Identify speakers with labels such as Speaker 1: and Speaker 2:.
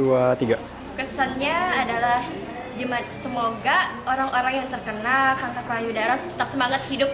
Speaker 1: dua, tiga.
Speaker 2: Kesannya adalah semoga orang-orang yang terkena kanker payudara tetap semangat hidup.